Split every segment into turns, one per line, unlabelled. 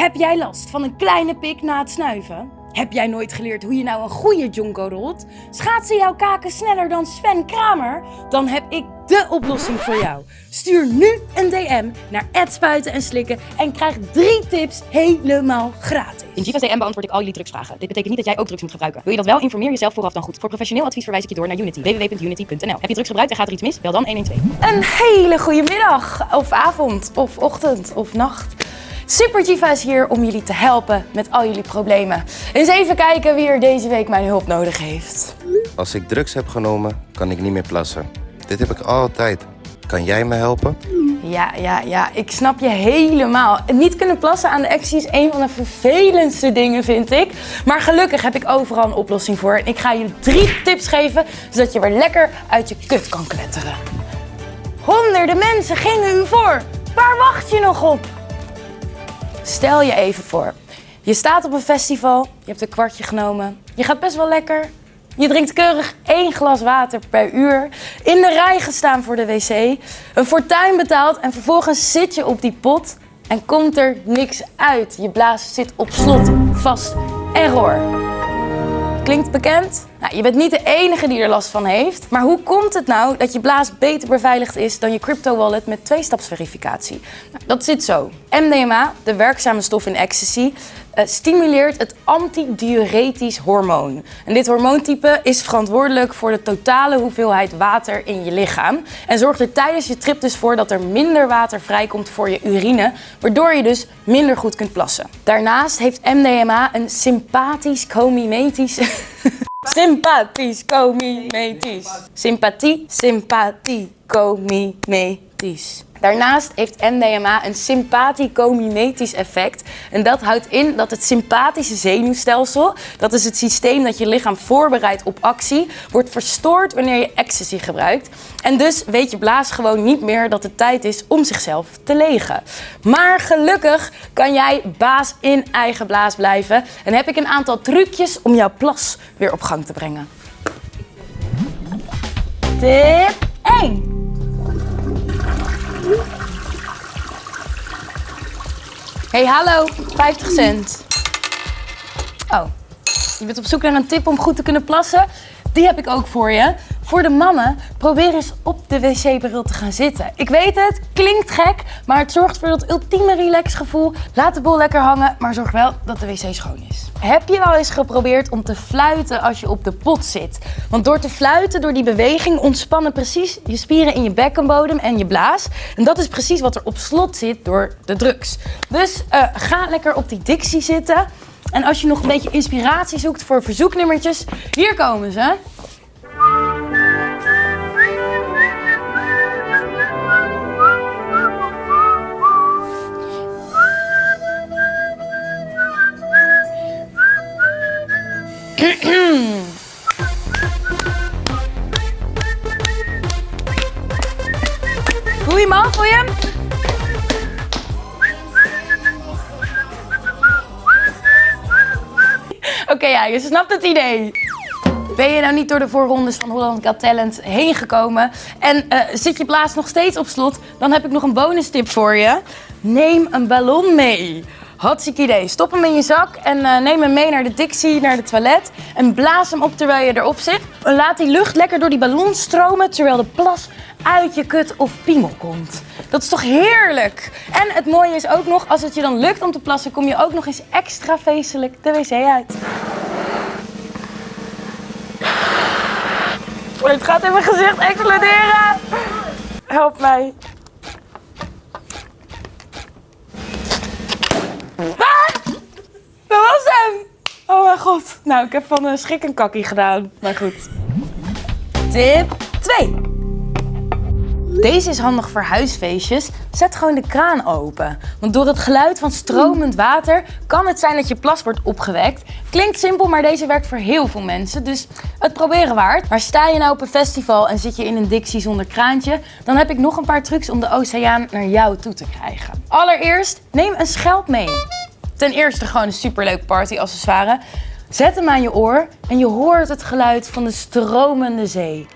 Heb jij last van een kleine pik na het snuiven? Heb jij nooit geleerd hoe je nou een goede jonko rolt? Schaatsen jouw kaken sneller dan Sven Kramer? Dan heb ik de oplossing voor jou. Stuur nu een DM naar spuiten en slikken en krijg drie tips helemaal gratis.
In Jiva's DM beantwoord ik al jullie drugsvragen. Dit betekent niet dat jij ook drugs moet gebruiken. Wil je dat wel? Informeer jezelf vooraf dan goed. Voor professioneel advies verwijs ik je door naar Unity. www.unity.nl Heb je drugs gebruikt en gaat er iets mis? Bel dan 112.
Een hele goede middag, of avond, of ochtend, of nacht. Super Jiva is hier om jullie te helpen met al jullie problemen. Eens even kijken wie er deze week mijn hulp nodig heeft.
Als ik drugs heb genomen, kan ik niet meer plassen. Dit heb ik altijd. Kan jij me helpen?
Ja, ja, ja, ik snap je helemaal. Niet kunnen plassen aan de actie is een van de vervelendste dingen, vind ik. Maar gelukkig heb ik overal een oplossing voor. En ik ga je drie tips geven, zodat je weer lekker uit je kut kan kletteren. Honderden mensen gingen u voor. Waar wacht je nog op? Stel je even voor. Je staat op een festival, je hebt een kwartje genomen. Je gaat best wel lekker. Je drinkt keurig één glas water per uur. In de rij gestaan voor de wc. Een fortuin betaald en vervolgens zit je op die pot en komt er niks uit. Je blaas zit op slot, vast. Error. Klinkt bekend? Nou, je bent niet de enige die er last van heeft. Maar hoe komt het nou dat je blaas beter beveiligd is dan je crypto wallet met tweestapsverificatie? Nou, dat zit zo. MDMA, de werkzame stof in ecstasy, uh, stimuleert het antidiuretisch hormoon. En dit hormoontype is verantwoordelijk voor de totale hoeveelheid water in je lichaam. En zorgt er tijdens je trip dus voor dat er minder water vrijkomt voor je urine, waardoor je dus minder goed kunt plassen. Daarnaast heeft MDMA een sympathisch comimetisch Sympathisch, comimetisch. Sympathie, sympathie, comimetisch. Daarnaast heeft MDMA een sympathico-mimetisch effect. En dat houdt in dat het sympathische zenuwstelsel, dat is het systeem dat je lichaam voorbereidt op actie, wordt verstoord wanneer je ecstasy gebruikt. En dus weet je blaas gewoon niet meer dat het tijd is om zichzelf te legen. Maar gelukkig kan jij baas in eigen blaas blijven. En heb ik een aantal trucjes om jouw plas weer op gang te brengen. Tip 1. Hey, hallo. 50 cent. Oh, je bent op zoek naar een tip om goed te kunnen plassen? Die heb ik ook voor je. Voor de mannen, probeer eens op de wc-bril te gaan zitten. Ik weet het, klinkt gek, maar het zorgt voor dat ultieme relaxgevoel. Laat de bol lekker hangen, maar zorg wel dat de wc schoon is. Heb je wel eens geprobeerd om te fluiten als je op de pot zit? Want door te fluiten, door die beweging, ontspannen precies je spieren in je bekkenbodem en je blaas. En dat is precies wat er op slot zit door de drugs. Dus uh, ga lekker op die dictie zitten. En als je nog een beetje inspiratie zoekt voor verzoeknummertjes, hier komen ze. Voel je hem je? Oké, ja, je snapt het idee. Ben je nou niet door de voorrondes van Holland Got Talent heen gekomen en uh, zit je blaas nog steeds op slot, dan heb ik nog een bonus tip voor je. Neem een ballon mee. Hartstikke idee. Stop hem in je zak en uh, neem hem mee naar de Dixie, naar de toilet. En blaas hem op terwijl je erop zit. Laat die lucht lekker door die ballon stromen terwijl de plas uit je kut of piemel komt. Dat is toch heerlijk? En het mooie is ook nog, als het je dan lukt om te plassen, kom je ook nog eens extra feestelijk de wc uit. Het gaat in mijn gezicht exploderen. Help mij. Ah! Dat was hem! Oh mijn god. Nou, ik heb van een schrik een kakkie gedaan. Maar goed. Tip 2. Deze is handig voor huisfeestjes. Zet gewoon de kraan open. Want door het geluid van stromend water kan het zijn dat je plas wordt opgewekt. Klinkt simpel, maar deze werkt voor heel veel mensen. Dus het proberen waard. Maar sta je nou op een festival en zit je in een Dixie zonder kraantje... dan heb ik nog een paar trucs om de oceaan naar jou toe te krijgen. Allereerst, neem een schelp mee. Ten eerste gewoon een superleuk partyaccessoire. Zet hem aan je oor en je hoort het geluid van de stromende zee.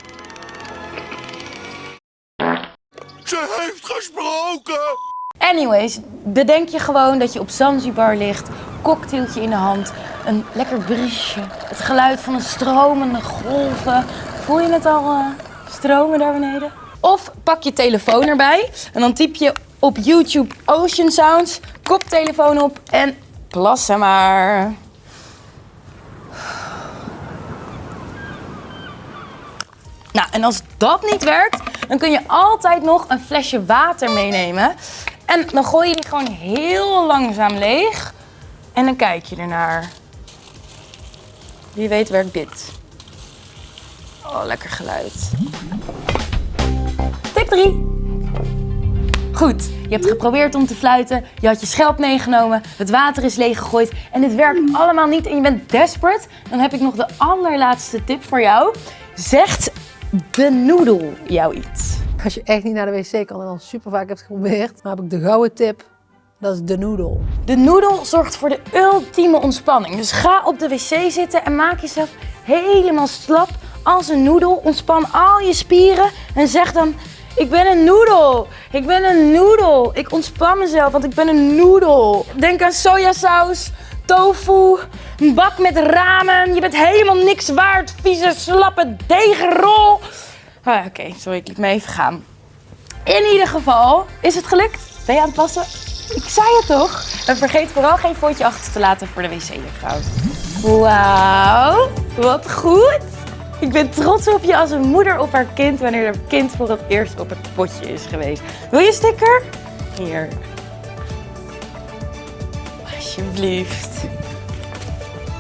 Ze heeft gesproken!
Anyways, bedenk je gewoon dat je op Zanzibar ligt, cocktailtje in de hand, een lekker briesje, het geluid van een stromende golven. Voel je het al eh, stromen daar beneden? Of pak je telefoon erbij en dan typ je op YouTube Ocean Sounds, koptelefoon op en plassen maar. Nou, en als dat niet werkt, dan kun je altijd nog een flesje water meenemen. En dan gooi je die gewoon heel langzaam leeg. En dan kijk je ernaar. Wie weet werkt dit. Oh, lekker geluid. Tip 3. Goed, je hebt geprobeerd om te fluiten, je had je schelp meegenomen, het water is leeggegooid en dit werkt allemaal niet en je bent desperate. Dan heb ik nog de allerlaatste tip voor jou. Zegt de noedel jou iets?
Als je echt niet naar de wc kan en al super vaak hebt geprobeerd, dan heb ik de gouden tip. Dat is de noedel.
De noedel zorgt voor de ultieme ontspanning. Dus ga op de wc zitten en maak jezelf helemaal slap als een noedel. Ontspan al je spieren en zeg dan: Ik ben een noedel. Ik ben een noedel. Ik ontspan mezelf, want ik ben een noedel. Denk aan sojasaus, tofu, een bak met ramen. Je bent helemaal niks waard, vieze, slappe degenrol. Ah, Oké, sorry, ik liet me even gaan. In ieder geval, is het gelukt? Ben je aan het plassen? Ik zei het toch? En vergeet vooral geen fotootje achter te laten voor de wc-juffrouw. Wauw, wat goed. Ik ben trots op je als een moeder op haar kind wanneer haar kind voor het eerst op het potje is geweest. Wil je sticker? Hier. Alsjeblieft.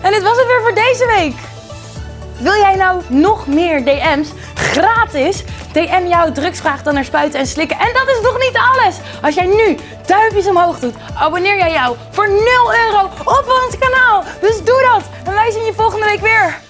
En dit was het weer voor deze week. Wil jij nou nog meer DM's gratis? DM jouw drugsvraag dan naar spuiten en slikken. En dat is nog niet alles. Als jij nu duimpjes omhoog doet, abonneer jij jou voor 0 euro op ons kanaal. Dus doe dat. En wij zien je volgende week weer.